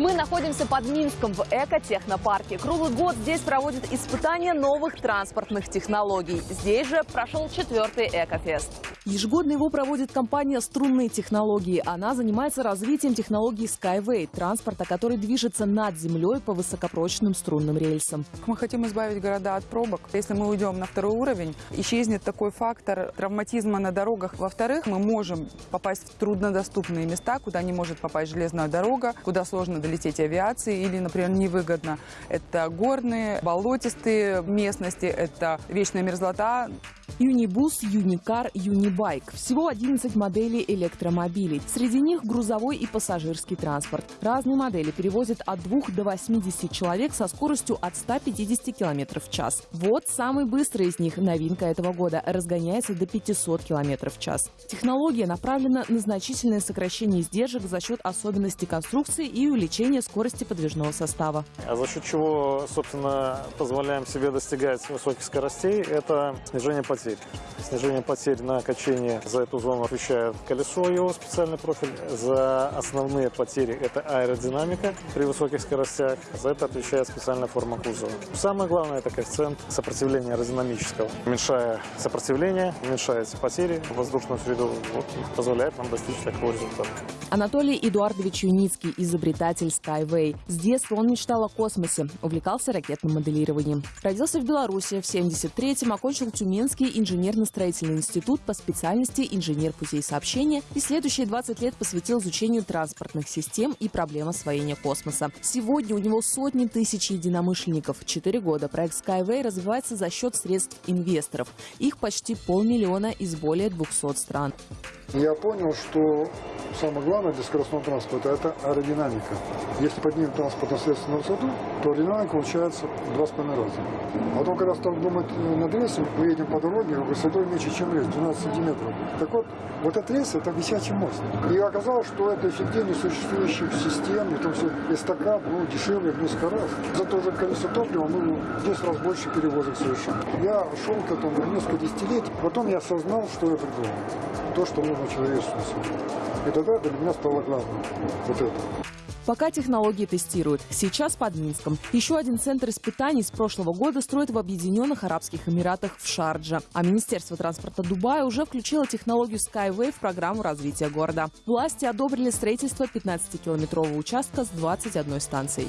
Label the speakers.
Speaker 1: Мы находимся под Минском в экотехнопарке. Круглый год здесь проводят испытания новых транспортных технологий. Здесь же прошел четвертый Экофест. Ежегодно его проводит компания «Струнные технологии». Она занимается развитием технологий Skyway, транспорта, который движется над землей по высокопрочным струнным рельсам.
Speaker 2: Мы хотим избавить города от пробок. Если мы уйдем на второй уровень, исчезнет такой фактор травматизма на дорогах. Во-вторых, мы можем попасть в труднодоступные места, куда не может попасть железная дорога, куда сложно долететь авиации или, например, невыгодно. Это горные, болотистые местности, это вечная мерзлота.
Speaker 1: Юнибус, Юникар, Юнибайк. Всего 11 моделей электромобилей. Среди них грузовой и пассажирский транспорт. Разные модели перевозят от 2 до 80 человек со скоростью от 150 км в час. Вот самый быстрый из них, новинка этого года, разгоняется до 500 км в час. Технология направлена на значительное сокращение издержек за счет особенностей конструкции и увеличения скорости подвижного состава.
Speaker 3: А за счет чего, собственно, позволяем себе достигать высоких скоростей, это снижение потерь. Снижение потерь на качении за эту зону отвечает колесо, его специальный профиль. За основные потери это аэродинамика при высоких скоростях. За это отвечает специальная форма кузова. Самое главное это коэффициент сопротивления аэродинамического. Уменьшая сопротивление, уменьшаются потери в воздушную среду, вот, позволяет нам достичь такого результата.
Speaker 1: Анатолий Эдуардович Юницкий, изобретатель Skyway. С детства он мечтал о космосе, увлекался ракетным моделированием. Родился в Беларуси, в 73-м окончил Тюменский инженерно-строительный институт по специальности инженер путей сообщения и следующие 20 лет посвятил изучению транспортных систем и проблем освоения космоса. Сегодня у него сотни тысяч единомышленников. Четыре года проект Skyway развивается за счет средств инвесторов. Их почти полмиллиона из более 200 стран.
Speaker 4: Я понял, что самое главное для скоростного транспорта – это аэродинамика. Если поднимем средство на высоту, то аэродинамика получается два с половиной раза. А потом, когда стал думать над рельсом, мы едем по дороге высотой меньше, чем рельс, 12 сантиметров. Так вот, вот этот рельс – это висячий мост. И оказалось, что это эффективнее существующих систем, и то все эстакад, ну, дешевле в несколько раз. За то же количество топлива мы в 10 раз больше перевозок совершаем. Я шел к этому несколько десятилетий, потом я осознал, что я придумал. То, что нужно человечеству. И тогда для меня стало главным вот это.
Speaker 1: Пока технологии тестируют. Сейчас под Минском. Еще один центр испытаний с прошлого года строят в Объединенных Арабских Эмиратах в Шардже. А Министерство транспорта Дубая уже включило технологию Skyway в программу развития города. Власти одобрили строительство 15-километрового участка с 21 станцией.